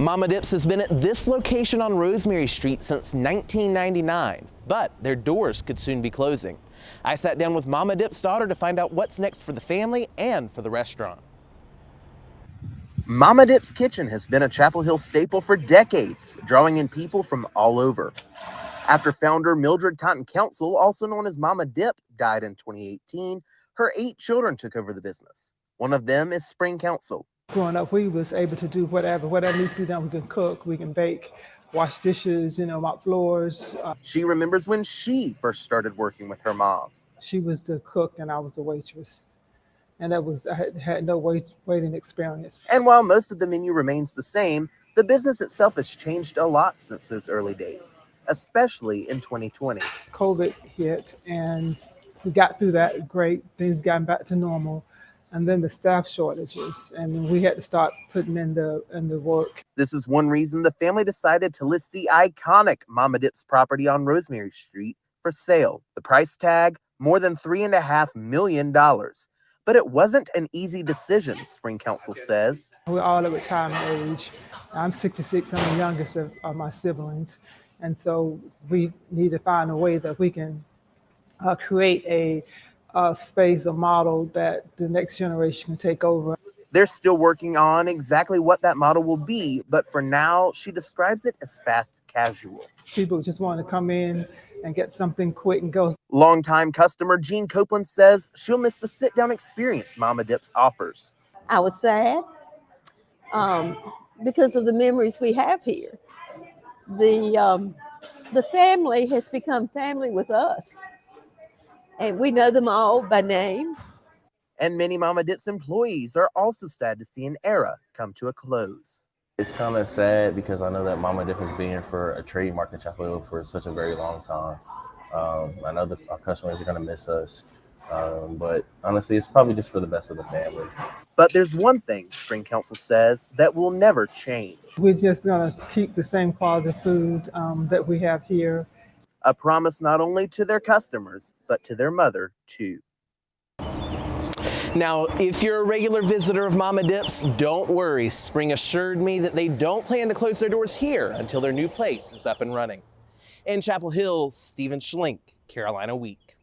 Mama Dips has been at this location on Rosemary Street since 1999, but their doors could soon be closing. I sat down with Mama Dip's daughter to find out what's next for the family and for the restaurant. Mama Dip's Kitchen has been a Chapel Hill staple for decades, drawing in people from all over. After founder Mildred Cotton Council, also known as Mama Dip, died in 2018, her eight children took over the business. One of them is Spring Council. Growing up, we was able to do whatever, whatever needs to be done. We can cook, we can bake, wash dishes, you know, mop floors. Uh, She remembers when she first started working with her mom. she was the cook and I was the waitress. And that was, I had, had no wait, waiting experience. And while most of the menu remains the same, the business itself has changed a lot since those early days, especially in 2020. COVID hit and we got through that great. Things got back to normal. And then the staff shortages and we had to start putting in the, in the work. This is one reason the family decided to list the iconic Mama Dips property on Rosemary Street for sale. The price tag, more than three and a half million dollars. But it wasn't an easy decision, Spring Council says. We're all at retirement age. I'm 66. I'm the youngest of, of my siblings, and so we need to find a way that we can uh, create a, a space, a model that the next generation can take over. They're still working on exactly what that model will be, but for now, she describes it as fast casual. People just want to come in and get something quick and go. Longtime customer Jean Copeland says she'll miss the sit down experience Mama Dips offers. I was sad um, because of the memories we have here. The um, the family has become family with us, and we know them all by name. And many Mama Dips employees are also sad to see an era come to a close. It's kind of sad because I know that Mama Dip has been for a trademark in Chapel Hill for such a very long time. Um, I know that our customers are going to miss us, um, but honestly, it's probably just for the best of the family. But there's one thing Spring Council says that will never change We're just gonna keep the same quality food um, that we have here. A promise not only to their customers, but to their mother, too. Now, if you're a regular visitor of Mama Dips, don't worry. Spring assured me that they don't plan to close their doors here until their new place is up and running. In Chapel Hill, Stephen Schlink, Carolina Week.